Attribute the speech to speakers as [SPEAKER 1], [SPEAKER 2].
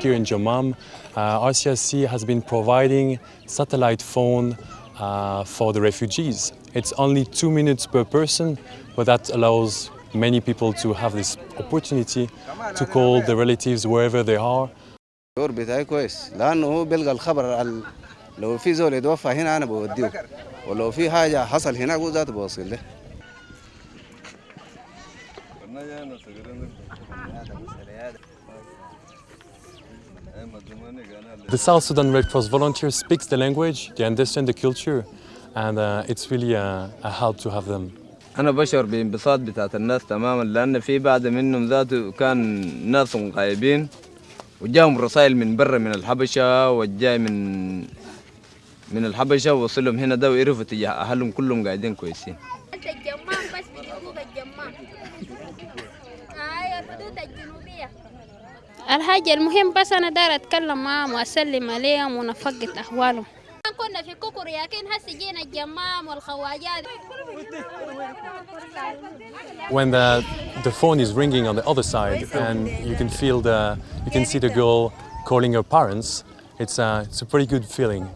[SPEAKER 1] Here in Jamam, uh, RCSC has been providing satellite phone uh, for the refugees. It's only two minutes per person, but that allows many people to have this opportunity to call their relatives wherever they are.
[SPEAKER 2] الدور بتاعي كويس لانه هو بيلقى الخبر على لو في زول يتوفى هنا أنا بوديه ولو في حاجة حصل هناك هو ذاته بوصل له
[SPEAKER 1] The South Sudan Red Cross volunteer speaks the language, they understand the culture, and uh, it's really a, a help to have them.
[SPEAKER 3] أنا بشعر بانبساط بتاعت الناس تماما لأن في بعض منهم ذاته كان ناس غايبين وجاهم رسائل من برا من الحبشة والجاي من من الحبشة وصلهم هنا ده وعرفوا تجاه أهلهم كلهم قاعدين كويسين.
[SPEAKER 4] انت الجمام بس حقوق الجمام هاي الحدود الجنوبية. الحاجة المهم بس أنا داير أتكلم معهم وأسلم عليهم ونفقد أحوالهم. كنا في كوكور لكن هسه جينا الجمام والخواجات.
[SPEAKER 1] When the, the phone is ringing on the other side and you can feel the, you can see the girl calling her parents, it's a, it's a pretty good feeling.